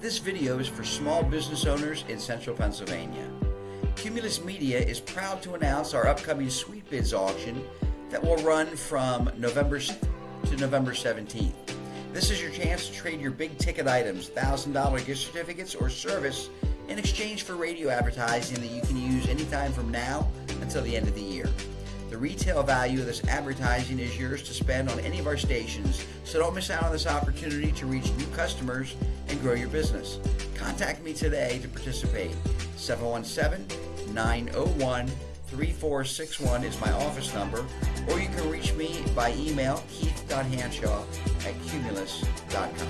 This video is for small business owners in central Pennsylvania. Cumulus Media is proud to announce our upcoming Sweet Bids auction that will run from November to November 17th. This is your chance to trade your big ticket items, $1,000 gift certificates, or service in exchange for radio advertising that you can use anytime from now until the end of the year. The retail value of this advertising is yours to spend on any of our stations, so don't miss out on this opportunity to reach new customers and grow your business. Contact me today to participate. 717 901 3461 is my office number, or you can reach me by email keith.hanshaw at cumulus.com.